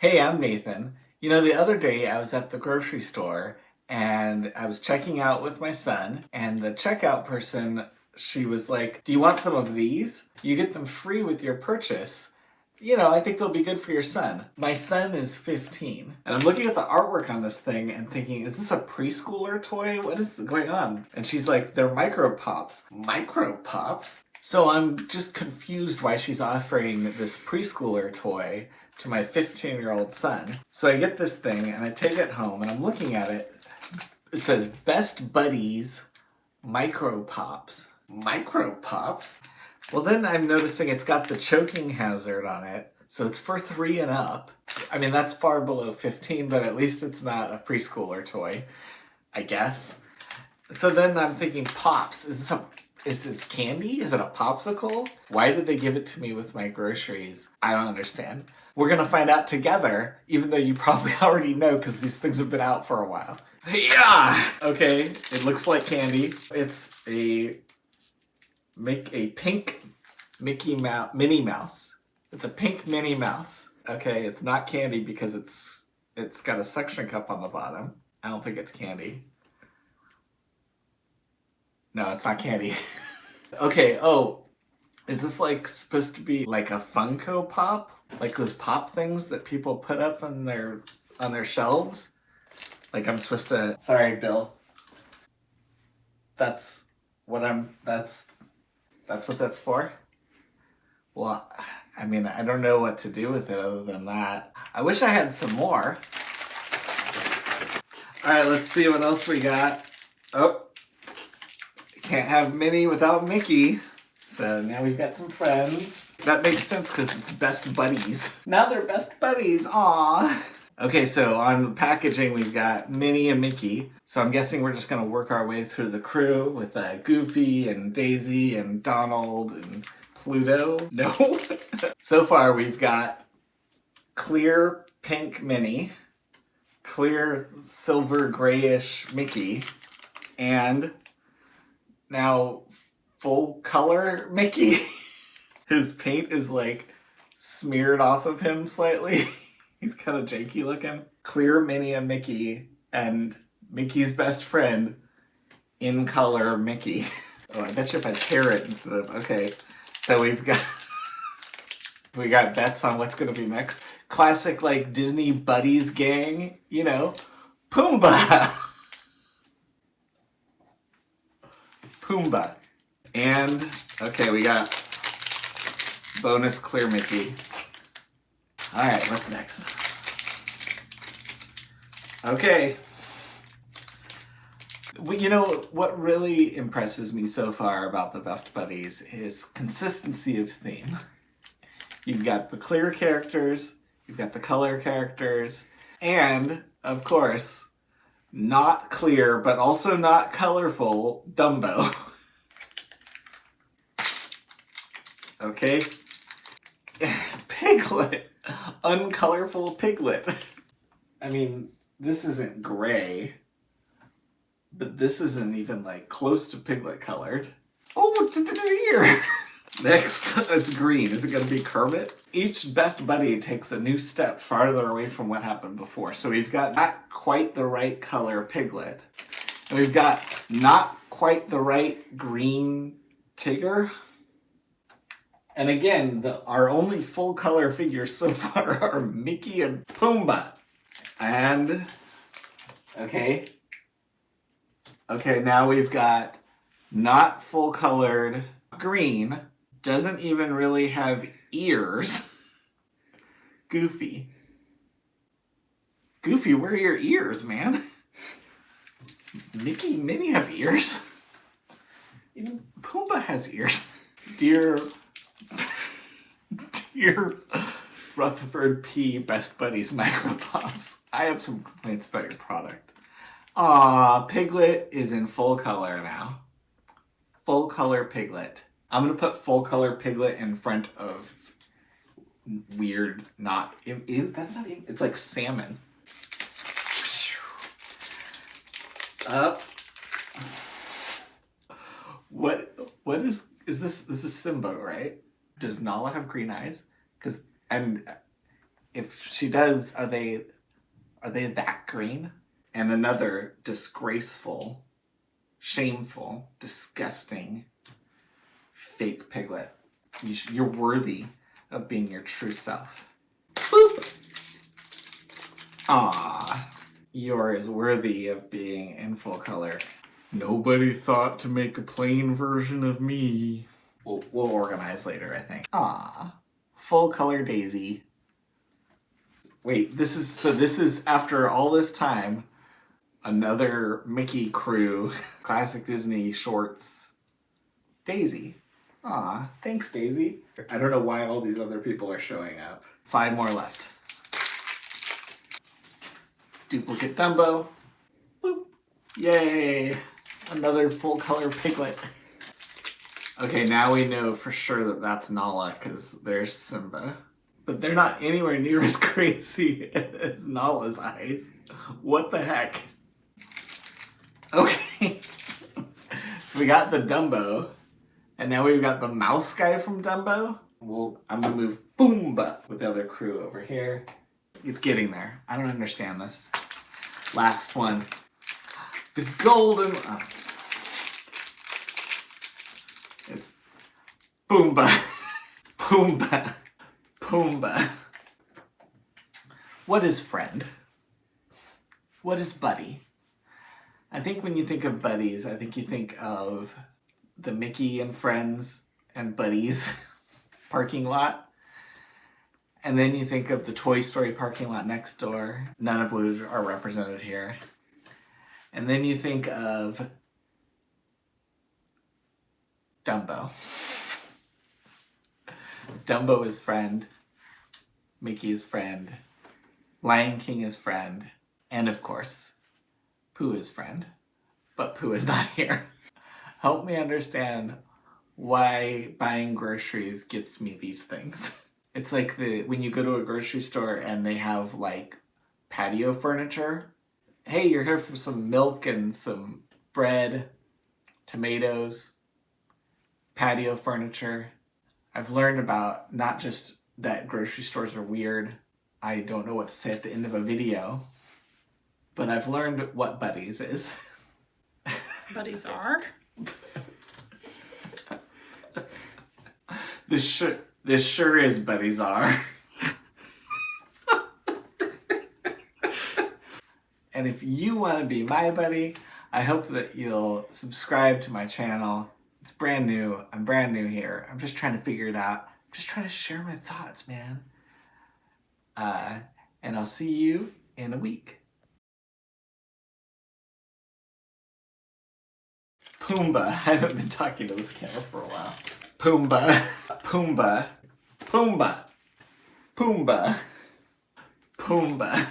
Hey, I'm Nathan. You know, the other day I was at the grocery store and I was checking out with my son and the checkout person, she was like, do you want some of these? You get them free with your purchase. You know, I think they'll be good for your son. My son is 15 and I'm looking at the artwork on this thing and thinking, is this a preschooler toy? What is going on? And she's like, they're micro pops. Micro pops? So I'm just confused why she's offering this preschooler toy to my 15 year old son. So I get this thing and I take it home and I'm looking at it. It says Best Buddies Micro Pops. Micro Pops? Well then I'm noticing it's got the choking hazard on it. So it's for three and up. I mean, that's far below 15, but at least it's not a preschooler toy, I guess. So then I'm thinking, Pops, is this a is this candy? Is it a popsicle? Why did they give it to me with my groceries? I don't understand. We're gonna find out together, even though you probably already know because these things have been out for a while. Yeah! Okay, it looks like candy. It's a make a pink Mickey Mouse Minnie Mouse. It's a pink Minnie Mouse. Okay, it's not candy because it's it's got a suction cup on the bottom. I don't think it's candy. No, it's not candy. okay, oh, is this like supposed to be like a Funko Pop? Like those pop things that people put up on their on their shelves? Like I'm supposed to sorry Bill. That's what I'm that's that's what that's for? Well, I mean, I don't know what to do with it other than that. I wish I had some more. Alright, let's see what else we got. Oh, can't have Minnie without Mickey. So now we've got some friends. That makes sense because it's best buddies. Now they're best buddies, Aww. Okay, so on the packaging we've got Minnie and Mickey. So I'm guessing we're just gonna work our way through the crew with uh, Goofy and Daisy and Donald and Pluto. No. so far we've got clear pink Minnie, clear silver grayish Mickey, and now full color Mickey. His paint is like smeared off of him slightly. He's kind of janky looking. Clear Minnie and Mickey and Mickey's best friend in color Mickey. oh, I bet you if I tear it instead of, okay. So we've got, we got bets on what's gonna be next. Classic like Disney buddies gang, you know, Pumbaa. Pumbaa. And, okay, we got bonus clear Mickey. All right, what's next? Okay. Well, you know, what really impresses me so far about the Best Buddies is consistency of theme. You've got the clear characters, you've got the color characters, and, of course, not clear, but also not colorful, Dumbo. okay? Piglet! Uncolorful Piglet. I mean, this isn't gray, but this isn't even like close to Piglet colored. Oh, here! Next, it's green. Is it going to be Kermit? Each best buddy takes a new step farther away from what happened before. So we've got not quite the right color Piglet. And we've got not quite the right green Tigger. And again, the, our only full color figures so far are Mickey and Pumbaa. And, okay. Okay, now we've got not full colored green doesn't even really have ears. Goofy. Goofy, where are your ears, man? Mickey, Minnie have ears. Even Pumbaa has ears. Dear, dear Rutherford P. Best Buddies Micro Pops, I have some complaints about your product. Ah, Piglet is in full color now. Full color Piglet. I'm gonna put full color piglet in front of weird, not, it, it, that's not even, it's like salmon. Up. What, what is, is this, this is Simba, right? Does Nala have green eyes? Because, and if she does, are they are they that green? And another disgraceful, shameful, disgusting fake piglet. You you're worthy of being your true self. Boop! Ah, you're as worthy of being in full color. Nobody thought to make a plain version of me. We'll, we'll organize later, I think. Ah, full color Daisy. Wait, this is, so this is after all this time, another Mickey crew, classic Disney shorts, Daisy. Ah, thanks Daisy. I don't know why all these other people are showing up. Five more left. Duplicate Dumbo. Boop. Yay! Another full color piglet. Okay, now we know for sure that that's Nala because there's Simba. But they're not anywhere near as crazy as Nala's eyes. What the heck? Okay. so we got the Dumbo. And now we've got the mouse guy from Dumbo. Well, I'm gonna move Boomba with the other crew over here. It's getting there. I don't understand this. Last one. The golden... Oh. It's Boomba. Boomba. Boomba. What is friend? What is buddy? I think when you think of buddies, I think you think of the Mickey and Friends and Buddies parking lot. And then you think of the Toy Story parking lot next door, none of which are represented here. And then you think of Dumbo. Dumbo is friend, Mickey is friend, Lion King is friend, and of course, Pooh is friend. But Pooh is not here help me understand why buying groceries gets me these things. It's like the when you go to a grocery store and they have like patio furniture. Hey, you're here for some milk and some bread, tomatoes, patio furniture. I've learned about not just that grocery stores are weird. I don't know what to say at the end of a video, but I've learned what Buddies is. Buddies are? this sure this sure is Buddies are. and if you want to be my buddy, I hope that you'll subscribe to my channel. It's brand new. I'm brand new here. I'm just trying to figure it out. I'm just trying to share my thoughts, man. Uh, and I'll see you in a week. Pumbaa. I haven't been talking to this camera for a while. Pumbaa. Pumbaa. Pumbaa. Pumbaa. Pumbaa.